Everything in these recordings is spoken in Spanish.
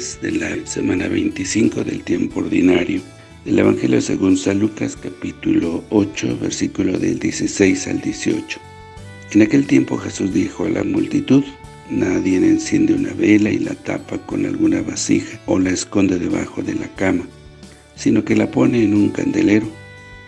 de la semana 25 del tiempo ordinario del Evangelio según San Lucas capítulo 8 versículo del 16 al 18. En aquel tiempo Jesús dijo a la multitud, Nadie enciende una vela y la tapa con alguna vasija o la esconde debajo de la cama, sino que la pone en un candelero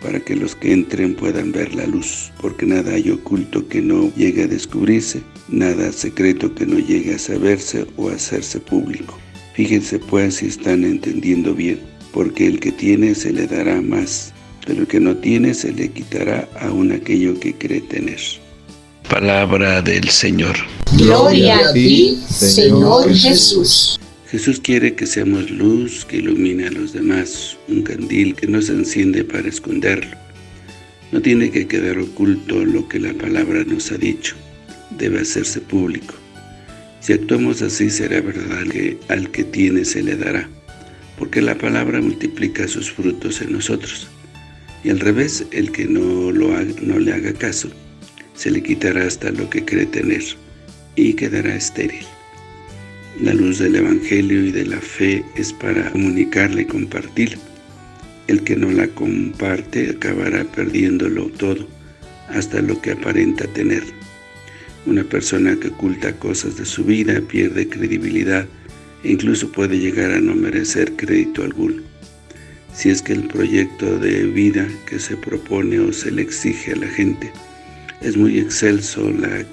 para que los que entren puedan ver la luz, porque nada hay oculto que no llegue a descubrirse, nada secreto que no llegue a saberse o a hacerse público. Fíjense pues si están entendiendo bien, porque el que tiene se le dará más, pero el que no tiene se le quitará aún aquello que cree tener. Palabra del Señor. Gloria a ti, Señor Jesús. Jesús quiere que seamos luz que ilumine a los demás, un candil que no se enciende para esconderlo. No tiene que quedar oculto lo que la palabra nos ha dicho, debe hacerse público. Si actuamos así será verdad que al que tiene se le dará, porque la palabra multiplica sus frutos en nosotros. Y al revés, el que no, lo no le haga caso, se le quitará hasta lo que cree tener, y quedará estéril. La luz del Evangelio y de la fe es para comunicarla y compartirla. El que no la comparte acabará perdiéndolo todo, hasta lo que aparenta tener. Una persona que oculta cosas de su vida pierde credibilidad e incluso puede llegar a no merecer crédito alguno. Si es que el proyecto de vida que se propone o se le exige a la gente es muy excelso, la,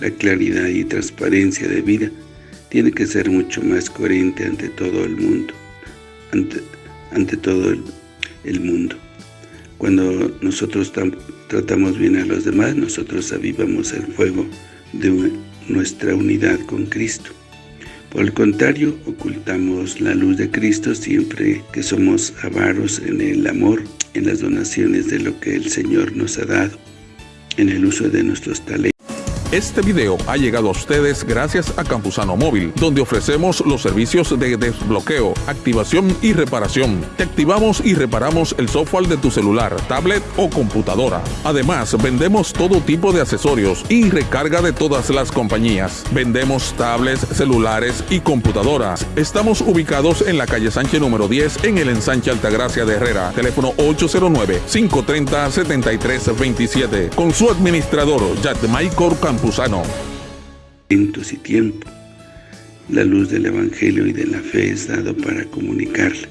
la claridad y transparencia de vida tiene que ser mucho más coherente ante todo el mundo, ante todo el, mundo. Cuando nosotros tratamos bien a los demás, nosotros avivamos el fuego de nuestra unidad con Cristo. Por el contrario, ocultamos la luz de Cristo siempre que somos avaros en el amor, en las donaciones de lo que el Señor nos ha dado, en el uso de nuestros talentos. Este video ha llegado a ustedes gracias a Campusano Móvil, donde ofrecemos los servicios de desbloqueo, activación y reparación. Te activamos y reparamos el software de tu celular, tablet o computadora. Además, vendemos todo tipo de accesorios y recarga de todas las compañías. Vendemos tablets, celulares y computadoras. Estamos ubicados en la calle Sánchez número 10 en el ensanche Altagracia de Herrera. Teléfono 809-530-7327. Con su administrador, Campus y tiempo. La luz del Evangelio y de la fe es dado para comunicarla.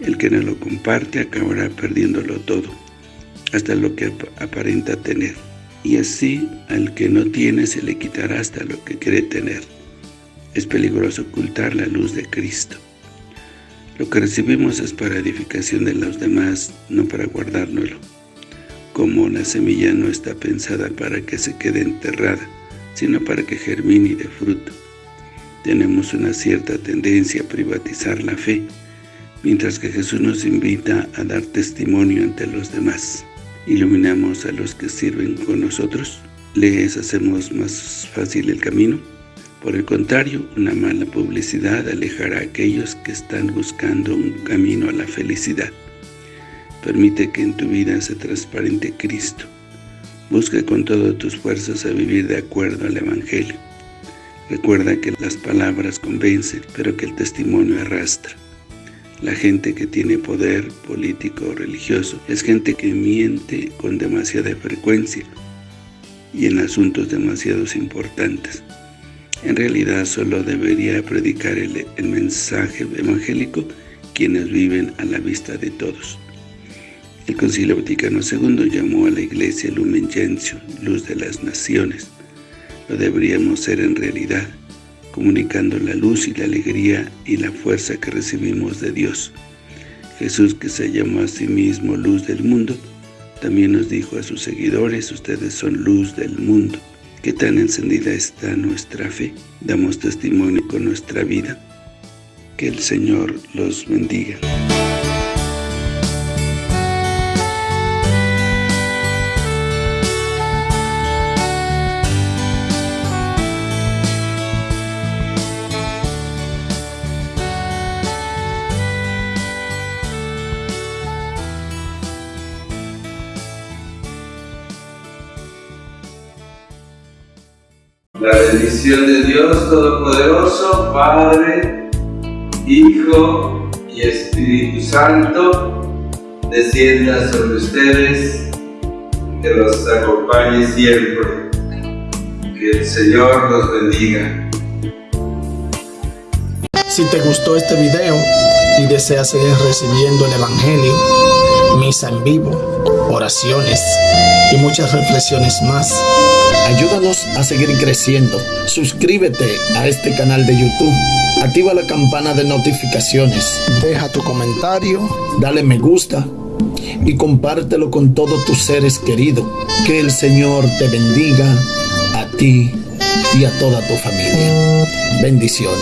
El que no lo comparte acabará perdiéndolo todo, hasta lo que aparenta tener. Y así al que no tiene se le quitará hasta lo que cree tener. Es peligroso ocultar la luz de Cristo. Lo que recibimos es para edificación de los demás, no para guardárnoslo como la semilla no está pensada para que se quede enterrada, sino para que germine y dé fruto. Tenemos una cierta tendencia a privatizar la fe, mientras que Jesús nos invita a dar testimonio ante los demás. Iluminamos a los que sirven con nosotros, les hacemos más fácil el camino. Por el contrario, una mala publicidad alejará a aquellos que están buscando un camino a la felicidad. Permite que en tu vida se transparente Cristo. Busca con todas tus fuerzas a vivir de acuerdo al Evangelio. Recuerda que las palabras convencen, pero que el testimonio arrastra. La gente que tiene poder político o religioso es gente que miente con demasiada frecuencia y en asuntos demasiado importantes. En realidad solo debería predicar el, el mensaje evangélico quienes viven a la vista de todos. El Concilio Vaticano II llamó a la Iglesia Lumen Gentium, luz de las naciones. Lo deberíamos ser en realidad, comunicando la luz y la alegría y la fuerza que recibimos de Dios. Jesús, que se llamó a sí mismo luz del mundo, también nos dijo a sus seguidores, ustedes son luz del mundo. ¿Qué tan encendida está nuestra fe? ¿Damos testimonio con nuestra vida? Que el Señor los bendiga. La bendición de Dios Todopoderoso, Padre, Hijo y Espíritu Santo, descienda sobre ustedes, que los acompañe siempre. Que el Señor los bendiga. Si te gustó este video y deseas seguir recibiendo el Evangelio, misa en vivo, oraciones y muchas reflexiones más, ayúdanos a seguir creciendo. Suscríbete a este canal de YouTube, activa la campana de notificaciones, deja tu comentario, dale me gusta y compártelo con todos tus seres queridos. Que el Señor te bendiga a ti y a toda tu familia. Bendiciones.